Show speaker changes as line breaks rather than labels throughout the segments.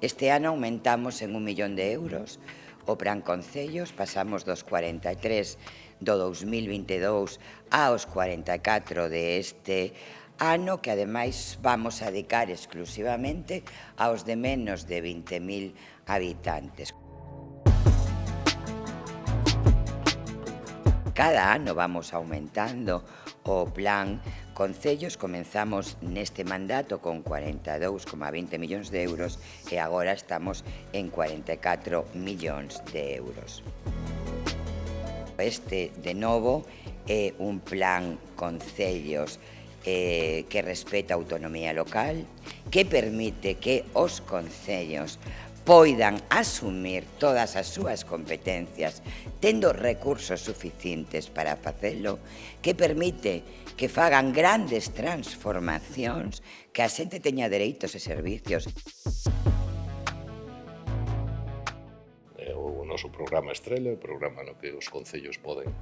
Este ano aumentamos en un millón de euros o Plan Concellos, pasamos dos 43 do 2022 aos 44 de este ano, que ademais vamos a dedicar exclusivamente aos de menos de 20.000 habitantes. Cada ano vamos aumentando o plan Concellos comenzamos neste mandato con 42,20 millóns de euros e agora estamos en 44 millóns de euros. Este, de novo, é un plan Concellos eh, que respeta a autonomía local, que permite que os concellos poidan asumir todas as súas competencias tendo recursos suficientes para facelo que permite que fagan grandes transformacións que a xente teña dereitos e servicios.
O noso programa Estrela, o programa no que os concellos poden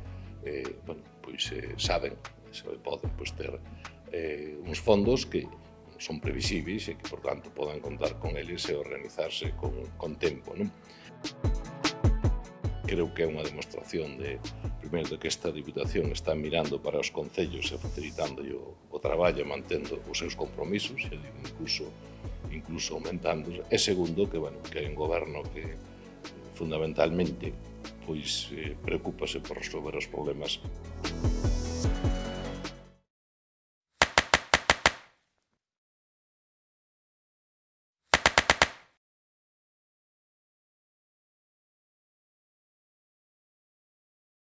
eh, bueno, pois eh, saben, se poden pois, ter eh, uns fondos que son previsibles e que, por tanto, podan contar con eles e organizarse con, con tempo. Non? Creo que é unha demostración de, primeiro, de que esta Diputación está mirando para os concellos e facilitando o, o traballo e mantendo os seus compromisos, e incluso, incluso aumentando. E segundo, que, bueno, que hai un goberno que fundamentalmente pois eh, preocúpase por resolver os problemas.